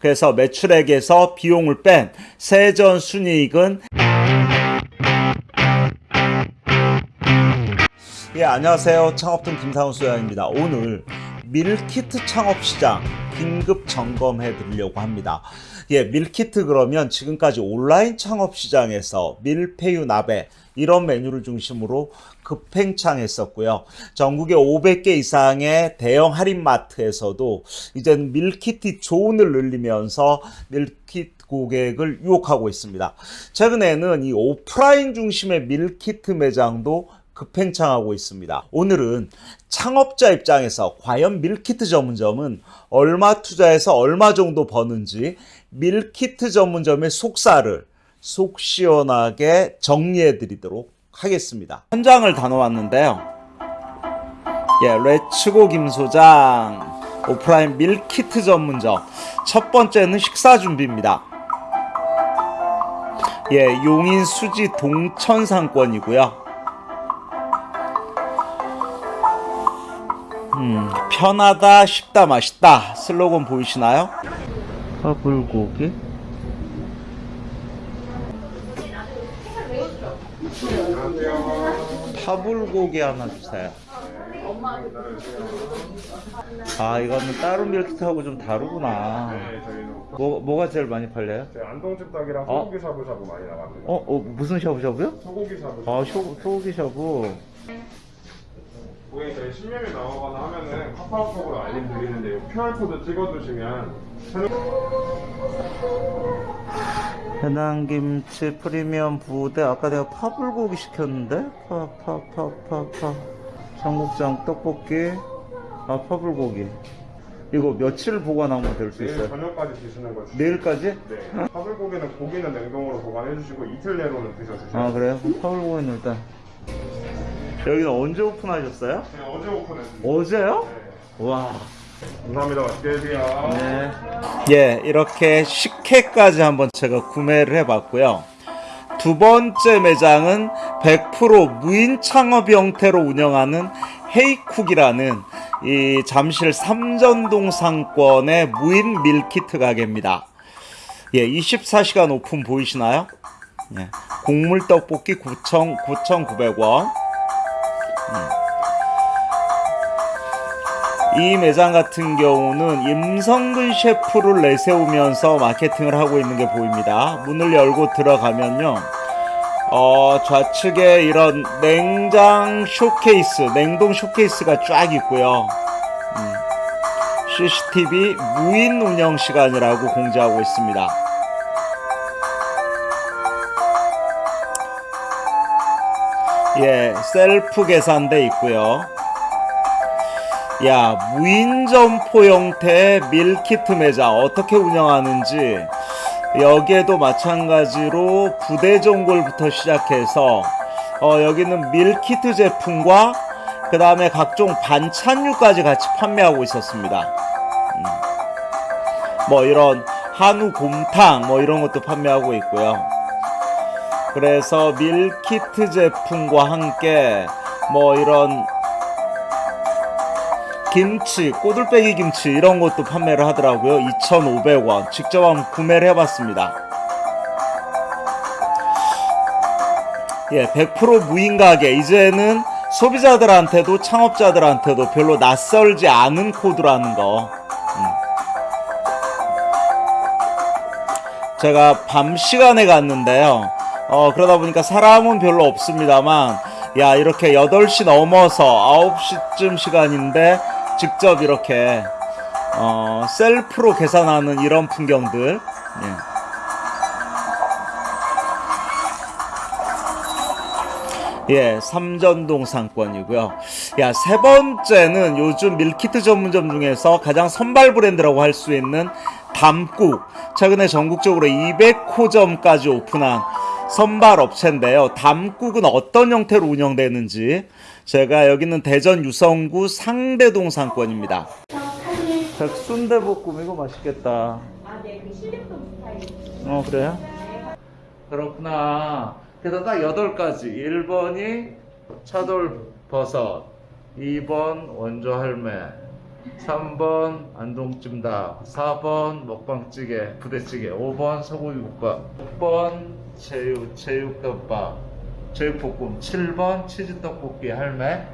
그래서 매출액에서 비용을 뺀 세전 순이익은 예, 안녕하세요. 창업통 김상훈 소장입니다. 오늘 밀키트 창업 시장 긴급 점검해 드리려고 합니다. 예, 밀키트 그러면 지금까지 온라인 창업 시장에서 밀푀유 나베 이런 메뉴를 중심으로 급팽창했었고요. 전국에 500개 이상의 대형 할인마트에서도 이제는 밀키트 존을 늘리면서 밀키트 고객을 유혹하고 있습니다. 최근에는 이 오프라인 중심의 밀키트 매장도 급팽창하고 있습니다. 오늘은 창업자 입장에서 과연 밀키트 전문점은 얼마 투자해서 얼마 정도 버는지 밀키트 전문점의 속살을 속 시원하게 정리해 드리도록 하겠습니다. 현장을 다녀왔는데요. 예, 레츠고 김소장 오프라인 밀키트 전문점 첫 번째는 식사 준비입니다. 예, 용인 수지 동천 상권이고요. 음, 편하다, 쉽다, 맛있다 슬로건 보이시나요? 화불고기 파불고기 하나 주세요. 아 이거는 따로 밀키트하고 좀 다르구나. 네, 저희는 뭐 뭐가 제일 많이 팔려요? 저희 안동찜닭이랑 어? 소고기 샤브샤브 많이 나갑니다. 어, 어 무슨 샤브샤브요? 소고기 샤브샤브. 아 소, 소고기 샤브. 고객님 저희 신메뉴 나오거나 하면은 카카오톡으로 알림 드리는데 요 QR 코드 찍어두시면 해남김치 프리미엄 부대 아까 내가 파불고기 시켰는데 파 파 파 파파 청국장 떡볶이 아 파불고기 이거 며칠 보관하면 될수 내일 있어요? 저녁까지 드시는 거죠. 내일까지? 네. 파불고기는 고기는 냉동으로 보관해 주시고 이틀 내로는 드셔주세요. 아 그래요? 파불고기는 일단 여기는 언제 오픈하셨어요? 네, 어제 오픈했습니다. 어제요? 네. 와 감사합니다. 맛있게 드세요. 네. 예, 이렇게 식혜까지 한번 제가 구매를 해봤고요. 두 번째 매장은 100% 무인 창업 형태로 운영하는 헤이쿡이라는 이 잠실 삼전동 상권의 무인 밀키트 가게입니다. 예, 24시간 오픈 보이시나요? 예, 국물 떡볶이 9,000, 9,900원. 이 매장 같은 경우는 임성근 셰프를 내세우면서 마케팅을 하고 있는 게 보입니다. 문을 열고 들어가면요. 어, 좌측에 이런 냉장 쇼케이스, 냉동 쇼케이스가 쫙 있고요. 음, CCTV 무인 운영 시간이라고 공지하고 있습니다. 예, 셀프 계산대 있고요. 야, 무인 점포 형태의 밀키트 매장 어떻게 운영하는지 여기에도 마찬가지로 부대전골부터 시작해서 어, 여기는 밀키트 제품과 그 다음에 각종 반찬류까지 같이 판매하고 있었습니다. 음. 뭐 이런 한우 곰탕 뭐 이런 것도 판매하고 있고요. 그래서 밀키트 제품과 함께 뭐 이런 김치, 꼬들빼기 김치 이런 것도 판매를 하더라고요. 2,500원. 직접 한번 구매를 해봤습니다. 예, 100% 무인 가게. 이제는 소비자들한테도 창업자들한테도 별로 낯설지 않은 코드라는 거. 음. 제가 밤 시간에 갔는데요. 어, 그러다 보니까 사람은 별로 없습니다만, 야, 이렇게 8시 넘어서 9시쯤 시간인데, 직접 이렇게, 어, 셀프로 계산하는 이런 풍경들. 예. 예, 삼전동 상권이고요. 야, 세 번째는 요즘 밀키트 전문점 중에서 가장 선발 브랜드라고 할 수 있는 담국. 최근에 전국적으로 200호점까지 오픈한 선발 업체인데요. 담국은 어떤 형태로 운영되는지 제가 여기는 대전 유성구 상대동 상권입니다. 백순대볶음 이거 맛있겠다. 아, 네, 그 스타일. 어 그래요? 그렇구나. 그래서 딱 여덟 가지. 1번이 차돌 버섯, 2번 원조 할매, 3번 안동찜닭 4번 먹방찌개 부대찌개 5번 소고기국밥 6번 제육 제육덮밥 제육볶음 7번 치즈떡볶이 할매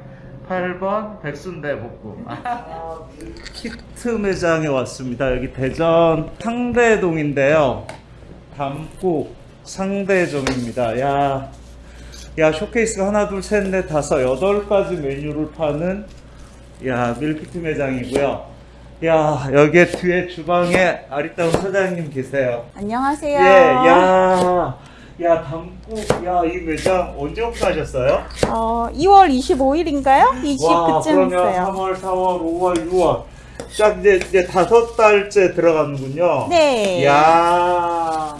8번 백순대 볶음. 키트 매장에 왔습니다. 여기 대전 상대동인데요. 담꾹 상대점입니다. 야, 야 쇼케이스가 하나 둘 셋 넷 다섯 여덟 가지 메뉴를 파는 야 밀키트 매장이고요. 야 여기 뒤에 주방에 아리따운 사장님 계세요. 안녕하세요. 예, 야, 야 담국, 야이 매장 언제 오픈하셨어요? 어, 2월 25일인가요? 20 와, 그쯤 그러면 했어요. 3월, 4월, 5월, 6월 딱 이제 이제 다섯 달째 들어가는군요. 네. 야.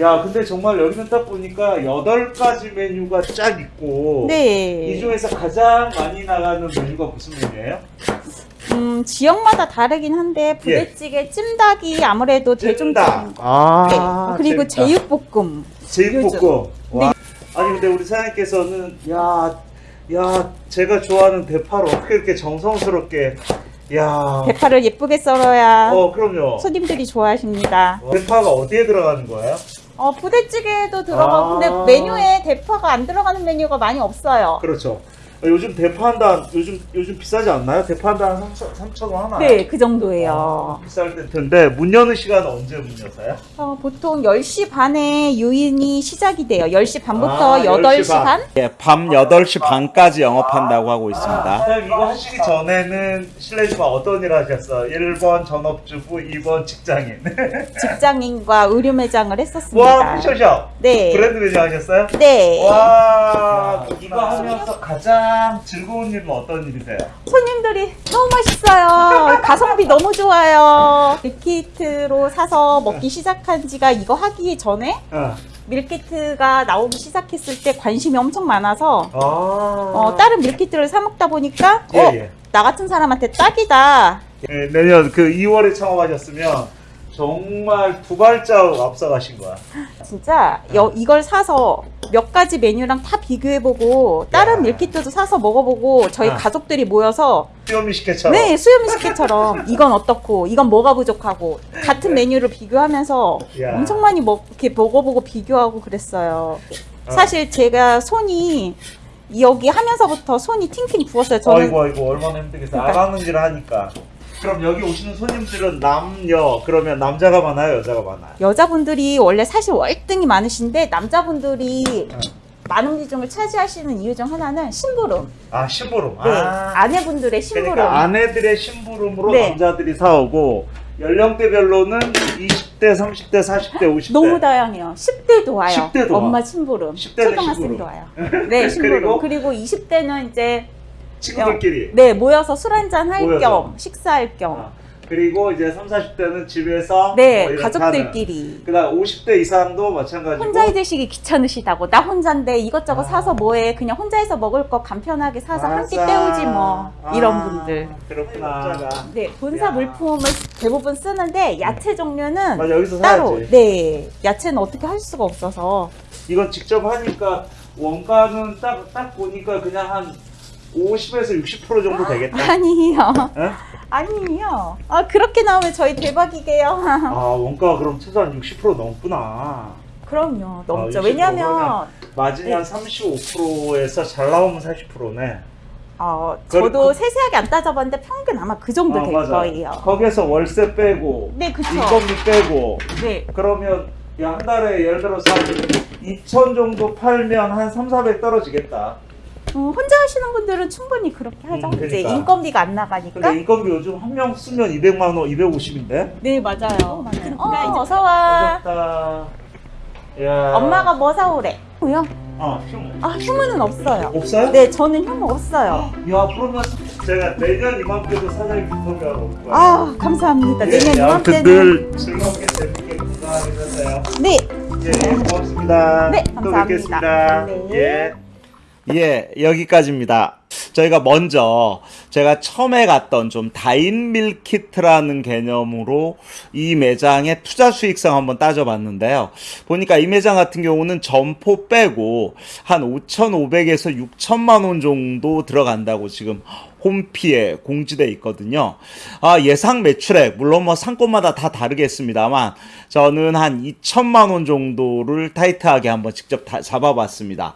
야, 근데 정말 여기는 딱 보니까 여덟 가지 메뉴가 쫙 있고 네. 이 중에서 가장 많이 나가는 메뉴가 무슨 메뉴예요? 음, 지역마다 다르긴 한데 부대찌개 찜닭이 아무래도 예. 찜닭. 아, 네. 그리고 찜닭. 제육볶음. 제육볶음. 와. 아니 근데 우리 사장님께서는 야, 야, 제가 좋아하는 대파를 어떻게 이렇게 정성스럽게 야. 대파를 예쁘게 썰어야 어, 그럼요. 손님들이 좋아하십니다. 대파가 어디에 들어가는 거예요? 어, 부대찌개도 들어가고 아. 근데 메뉴에 대파가 안 들어가는 메뉴가 많이 없어요. 그렇죠. 요즘 대파 한 단, 요즘 요즘 비싸지 않나요? 대파 한 단 3천 원 하나? 네, 그 정도예요. 비쌀 때 텐데 문 여는 시간은 언제 문 여서요? 어, 보통 10시 반에 유인이 시작이 돼요. 10시 반부터 아, 8시 10시 반. 반? 예, 밤 8시 반까지 영업한다고 하고 있습니다. 사장님 이거 하시기 전에는 실례지만 어떤 일 하셨어요? 1번 전업주부, 2번 직장인. 직장인과 의류 매장을 했었습니다. 와, 패션샵. 네. 브랜드 매장 하셨어요? 네. 와, 이거 하면서 가장 즐거운 일은 어떤 일이세요? 손님들이 너무 맛있어요. 가성비 너무 좋아요. 밀키트로 사서 먹기 시작한 지가 이거 하기 전에 어. 밀키트가 나오기 시작했을 때 관심이 엄청 많아서 아. 어, 다른 밀키트를 사 먹다 보니까 예, 어, 예. 나 같은 사람한테 딱이다. 예, 내년 그 2월에 창업하셨으면 정말 두 발자국 앞서가신 거야. 진짜 여- 이걸 사서 몇 가지 메뉴랑 다 비교해보고 다른 야. 밀키트도 사서 먹어보고 저희 아. 가족들이 모여서 수요미 식혜처럼. 네 수요미 식혜처럼 이건 어떻고 이건 뭐가 부족하고 같은 메뉴를 비교하면서 야. 엄청 많이 먹, 이렇게 먹어보고 비교하고 그랬어요. 어. 사실 제가 손이 여기 하면서부터 손이 팅팅 부었어요. 저는 어이구 어이구 얼마나 힘들겠어. 그러니까. 아가는질 하니까. 그럼 여기 오시는 손님들은 남녀 그러면 남자가 많아요, 여자가 많아요. 여자분들이 원래 사실 월등히 많으신데 남자분들이 어. 많은 비중을 차지하시는 이유 중 하나는 심부름. 아 심부름. 네, 아. 아내분들의 심부름. 그러니까 아내들의 심부름으로 네. 남자들이 사오고 연령대별로는 20대, 30대, 40대, 50대. 너무 다양해요. 10대도 와요. 10대도 와. 엄마 심부름. 10대 는 초등학생도 심부름. 와요. 네, 심부름. 그리고? 그리고, 20대는 이제 친구들끼리. 네 모여서 술 한잔 할. 겸 식사할 겸. 아, 그리고 이제 3, 40대는 집에서 네뭐 이렇게 가족들끼리. 그다음 50대 이상도 마찬가지고 혼자 드시기 귀찮으시다고 나 혼자인데 이것저것 아. 사서 뭐해 그냥 혼자서 먹을 거 간편하게 사서 한 끼. 때우지 뭐 이런 아, 분들 그렇구나. 네 본사 야. 물품을 대부분 쓰는데 야채 종류는 맞아 따로 사야지. 네 야채는 어떻게 할 수가 없어서 이건 직접 하니까 원가는 딱, 딱 보니까 그냥 한 50에서 60% 정도 되겠다. 아니에요 예? 아니에요 아 그렇게 나오면 저희 대박이게요 아, 원가가 그럼 최소한 60% 넘구나. 그럼요 넘죠 아, 60% 왜냐면 마진이 네. 한 35%에서 잘 나오면 40%네. 어, 그- 저도 그- 세세하게 안 따져봤는데 평균 아마 그 정도 될 거예요 거기에서 월세 빼고, 네 그쵸 인건비 빼고, 네 그러면 야, 한 달에 예를 들어서 한 2천 정도 팔면 한 3, 400 떨어지겠다. 어, 혼자 하시는 분들은 충분히 그렇게 하죠. 음, 이제 그러니까. 인건비가 안 나가니까. 근데 인건비 요즘 한 명 쓰면 200만 원, 250인데? 네 맞아요. 어, 어서 와. 어렵다. 야. 엄마가 뭐 사오래? 뭐요? 어, 휴무. 아 휴무는 없어요. 없어요? 네 저는 휴무 없어요. 야, 그러면 제가 내년 이맘때도 사장님 인터뷰하러 올 거예요. 아 감사합니다. 예, 내년 이맘때는 늘 즐겁게 재밌게 건강하게 사세요. 네 예, 예, 고맙습니다. 네, 또 감사합니다. 뵙겠습니다. 네. 예. 예, 여기까지입니다. 저희가 먼저 제가 처음에 갔던 좀 다인 밀키트라는 개념으로 이 매장의 투자 수익성 한번 따져봤는데요. 보니까 이 매장 같은 경우는 점포 빼고 한 5,500에서 6천만 원 정도 들어간다고 지금 홈피에 공지돼 있거든요. 아, 예상 매출액 물론 뭐 상권마다 다 다르겠습니다만 저는 한 2천만 원 정도를 타이트하게 한번 직접 다 잡아봤습니다.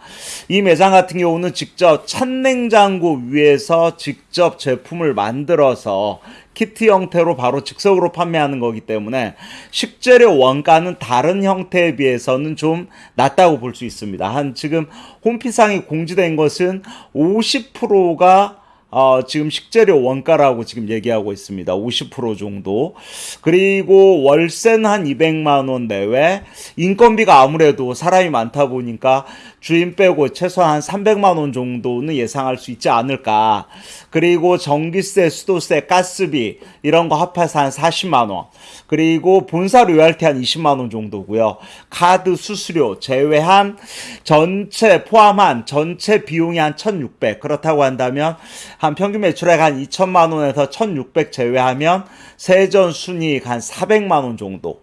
이 매장 같은 경우는 직접 찬냉장고 위에서 직접 제품을 만들어서 키트 형태로 바로 즉석으로 판매하는 거기 때문에 식재료 원가는 다른 형태에 비해서는 좀 낮다고 볼 수 있습니다. 한 지금 홈피상에 공지된 것은 50%가 어, 지금 식재료 원가라고 지금 얘기하고 있습니다. 50% 정도. 그리고 월세는 한 200만 원 내외. 인건비가 아무래도 사람이 많다 보니까 주인 빼고 최소한 한 300만 원 정도는 예상할 수 있지 않을까. 그리고 전기세, 수도세, 가스비 이런 거 합해서 한 40만 원. 그리고 본사 로열티 한 20만 원 정도고요. 카드 수수료 제외한 전체 포함한 전체 비용이 한 1,600. 그렇다고 한다면 한 평균 매출액 한 2천만 원에서 1,600 제외하면 세전 순이익 한 400만 원 정도.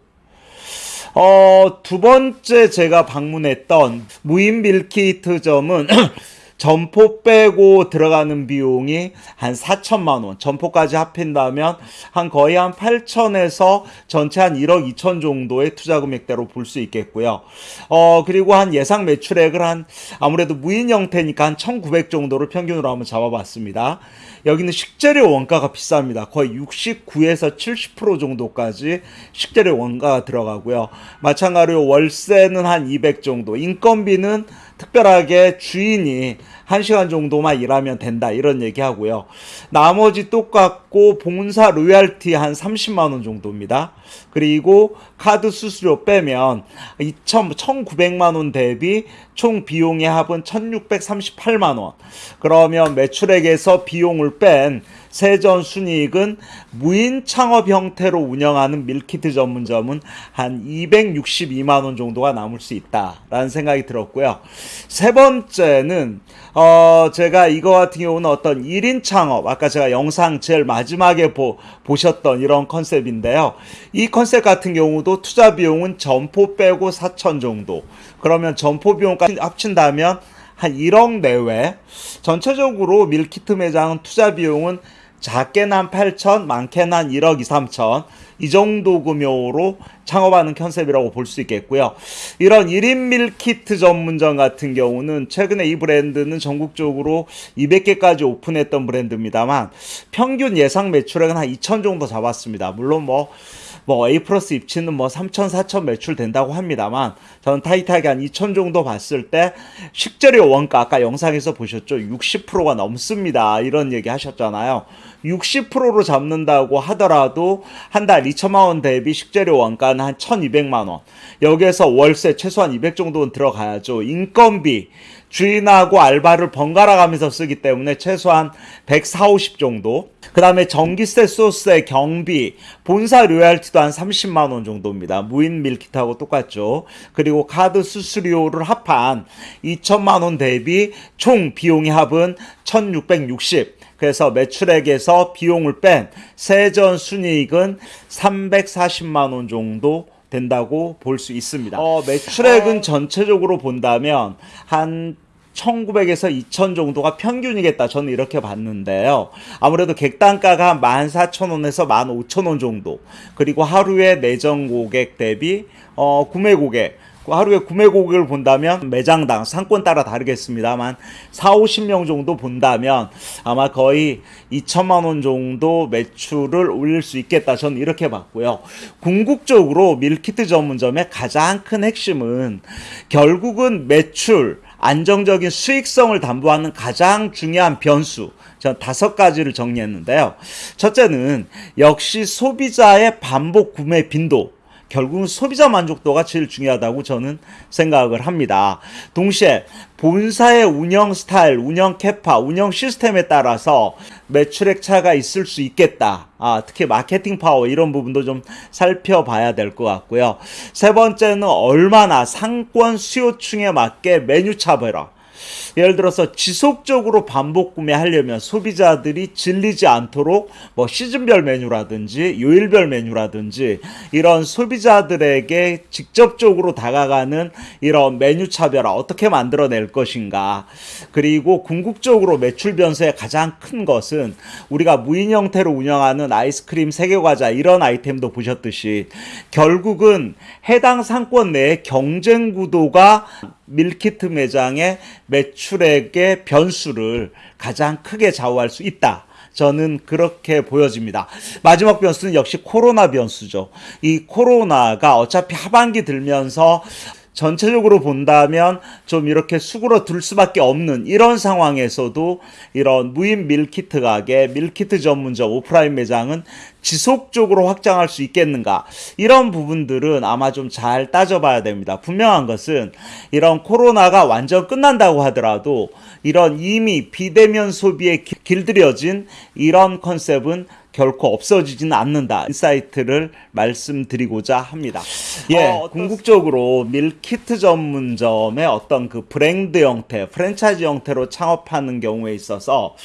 어, 두 번째 제가 방문했던 무인 밀키트점은 점포 빼고 들어가는 비용이 한 4천만 원, 점포까지 합힌다면 한 거의 한 8천에서 전체 한 1억 2천 정도의 투자 금액대로 볼 수 있겠고요. 어, 그리고 한 예상 매출액을 한 아무래도 무인 형태니까 한 1,900 정도를 평균으로 한번 잡아봤습니다. 여기는 식재료 원가가 비쌉니다. 거의 69에서 70% 정도까지 식재료 원가가 들어가고요. 마찬가지로 월세는 한 200 정도, 인건비는 특별하게 주인이 1시간 정도만 일하면 된다 이런 얘기하고요. 나머지 똑같고 본사 로얄티 한 30만 원 정도입니다. 그리고 카드 수수료 빼면 2천 1,900만 원 대비 총 비용의 합은 1,638만 원. 그러면 매출액에서 비용을 뺀 세전 순이익은 무인 창업 형태로 운영하는 밀키트 전문점은 한 262만 원 정도가 남을 수 있다라는 생각이 들었고요. 세 번째는 어 제가 이거 같은 경우는 어떤 1인 창업 아까 제가 영상 제일 마지막에 보, 보셨던 이런 컨셉인데요. 이 컨셉 같은 경우도 투자 비용은 점포 빼고 4천 정도. 그러면 점포 비용까지 합친다면 한 1억 내외. 전체적으로 밀키트 매장은 투자 비용은 작게는 한 8천, 많게는 한 1억 2, 3천 이 정도 규모로 창업하는 컨셉이라고 볼 수 있겠고요. 이런 1인 밀키트 전문점 같은 경우는 최근에 이 브랜드는 전국적으로 200개까지 오픈했던 브랜드입니다만 평균 예상 매출액은 한 2천 정도 잡았습니다. 물론 뭐 뭐 A 플러스 입지는 뭐 3천, 4천 매출 된다고 합니다만 저는 타이트하게 한 2천 정도 봤을 때 식재료 원가 아까 영상에서 보셨죠? 60%가 넘습니다. 이런 얘기 하셨잖아요. 60%로 잡는다고 하더라도 한 달 2천만 원 대비 식재료 원가는 한 1,200만 원. 여기에서 월세 최소한 200 정도는 들어가야죠. 인건비 주인하고 알바를 번갈아 가면서 쓰기 때문에 최소한 140, 50 정도. 그 다음에 전기세, 수도세, 경비, 본사 로얄티도 한 30만 원 정도입니다. 무인 밀키트하고 똑같죠. 그리고 카드 수수료를 합한 2천만 원 대비 총 비용의 합은 1660. 그래서 매출액에서 비용을 뺀 세전 순이익은 340만 원 정도 된다고 볼 수 있습니다. 어, 매출액은 전체적으로 본다면 한 1900에서 2000 정도가 평균이겠다. 저는 이렇게 봤는데요. 아무래도 객단가가 14,000원에서 15,000원 정도. 그리고 하루에 내정 고객 대비 어, 구매 고객 그 하루에 구매 고객을 본다면 매장당 상권 따라 다르겠습니다만 4, 50명 정도 본다면 아마 거의 2천만 원 정도 매출을 올릴 수 있겠다. 저는 이렇게 봤고요. 궁극적으로 밀키트 전문점의 가장 큰 핵심은 결국은 매출 안정적인 수익성을 담보하는 가장 중요한 변수. 전 다섯 가지를 정리했는데요. 첫째는 역시 소비자의 반복 구매 빈도. 결국은 소비자 만족도가 제일 중요하다고 저는 생각을 합니다. 동시에 본사의 운영 스타일, 운영 capa, 운영 시스템에 따라서 매출액 차가 있을 수 있겠다. 아, 특히 마케팅 파워 이런 부분도 좀 살펴봐야 될 것 같고요. 세 번째는 얼마나 상권 수요층에 맞게 메뉴 차별화. 예를 들어서 지속적으로 반복 구매하려면 소비자들이 질리지 않도록 뭐 시즌별 메뉴라든지 요일별 메뉴라든지 이런 소비자들에게 직접적으로 다가가는 이런 메뉴 차별화 어떻게 만들어낼 것인가 그리고 궁극적으로 매출 변수의 가장 큰 것은 우리가 무인 형태로 운영하는 아이스크림 세계과자 이런 아이템도 보셨듯이 결국은 해당 상권 내의 경쟁 구도가 밀키트 매장의 매출액의 변수를 가장 크게 좌우할 수 있다. 저는 그렇게 보여집니다. 마지막 변수는 역시 코로나 변수죠. 이 코로나가 어차피 하반기 들면서 전체적으로 본다면 좀 이렇게 수그러들 수밖에 없는 이런 상황에서도 이런 무인 밀키트 가게, 밀키트 전문점 오프라인 매장은 지속적으로 확장할 수 있겠는가? 이런 부분들은 아마 좀 잘 따져봐야 됩니다. 분명한 것은 이런 코로나가 완전 끝난다고 하더라도 이런 이미 비대면 소비에 기- 길들여진 이런 컨셉은 결코 없어지지는 않는다. insight를 말씀드리고자 합니다. 예, 어, 궁극적으로 밀키트 전문점의 어떤 그 브랜드 형태, 프랜차이즈 형태로 창업하는 경우에 있어서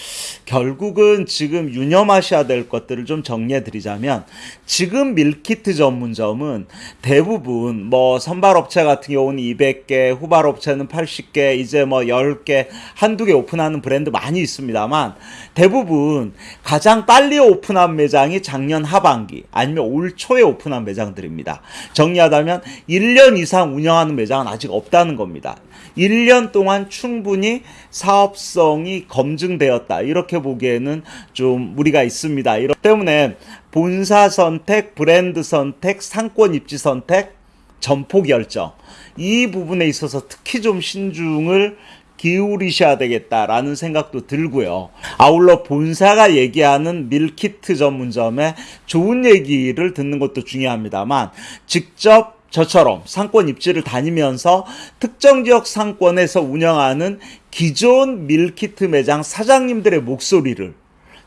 결국은 지금 유념하셔야 될 것들을 좀 정리해 드리자면 지금 밀키트 전문점은 대부분 뭐 선발업체 같은 경우는 200개, 후발업체는 80개, 이제 뭐 10개, 한두 개 오픈하는 브랜드 많이 있습니다만 대부분 가장 빨리 오픈 한 매장이 작년 하반기 아니면 올 초에 오픈한 매장들입니다. 정리하자면 1년 이상 운영하는 매장은 아직 없다는 겁니다. 1년 동안 충분히 사업성이 검증되었다. 이렇게 보기에는 좀 무리가 있습니다. 이렇기 때문에 본사 선택, 브랜드 선택, 상권 입지 선택, 점포 결정. 이 부분에 있어서 특히 좀 신중을 기울이셔야 되겠다라는 생각도 들고요. 아울러 본사가 얘기하는 밀키트 전문점의 좋은 얘기를 듣는 것도 중요합니다만 직접 저처럼 상권 입지를 다니면서 특정 지역 상권에서 운영하는 기존 밀키트 매장 사장님들의 목소리를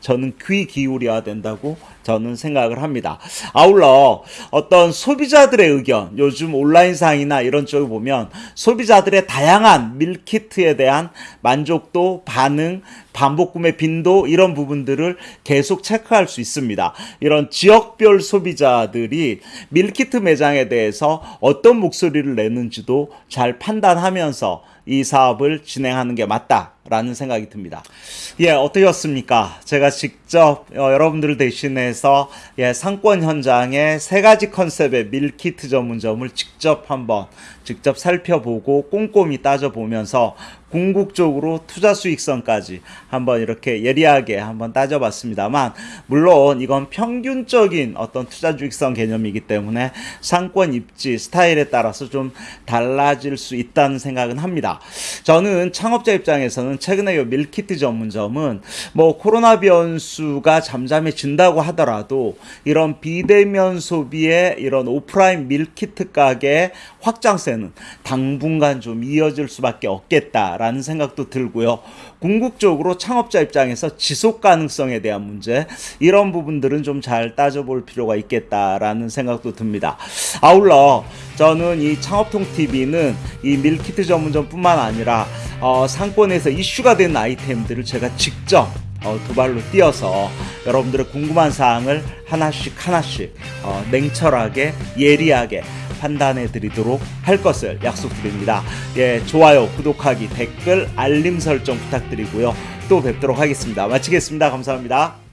저는 귀 기울여야 된다고 저는 생각을 합니다. 아울러 어떤 소비자들의 의견, 요즘 온라인상이나 이런 쪽을 보면 소비자들의 다양한 밀키트에 대한 만족도, 반응, 반복 구매 빈도 이런 부분들을 계속 체크할 수 있습니다. 이런 지역별 소비자들이 밀키트 매장에 대해서 어떤 목소리를 내는지도 잘 판단하면서 이 사업을 진행하는 게 맞다 라는 생각이 듭니다. 예, 어떠셨습니까? 제가 직접 어, 여러분들을 대신해서 예, 상권 현장의 세 가지 컨셉의 밀키트 전문점을 직접 한번 직접 살펴보고 꼼꼼히 따져보면서 궁극적으로 투자 수익성까지 한번 이렇게 예리하게 한번 따져봤습니다만 물론 이건 평균적인 어떤 투자 수익성 개념이기 때문에 상권 입지 스타일에 따라서 좀 달라질 수 있다는 생각은 합니다. 저는 창업자 입장에서는 최근에 이 밀키트 전문점은 뭐 코로나 변수가 잠잠해진다고 하더라도 이런 비대면 소비의 이런 오프라인 밀키트 가게의 확장세는 당분간 좀 이어질 수밖에 없겠다라는 생각도 들고요. 궁극적으로 창업자 입장에서 지속 가능성에 대한 문제 이런 부분들은 좀 잘 따져볼 필요가 있겠다라는 생각도 듭니다. 아울러 저는 이 창업통 TV는 이 밀키트 전문점 뿐만 아니라 어, 상권에서 이슈가 된 아이템들을 제가 직접 어, 두 발로 뛰어서 여러분들의 궁금한 사항을 하나씩 하나씩 어, 냉철하게 예리하게 판단해 드리도록 할 것을 약속드립니다. 예, 좋아요, 구독하기, 댓글, 알림 설정 부탁드리고요. 또 뵙도록 하겠습니다. 마치겠습니다. 감사합니다.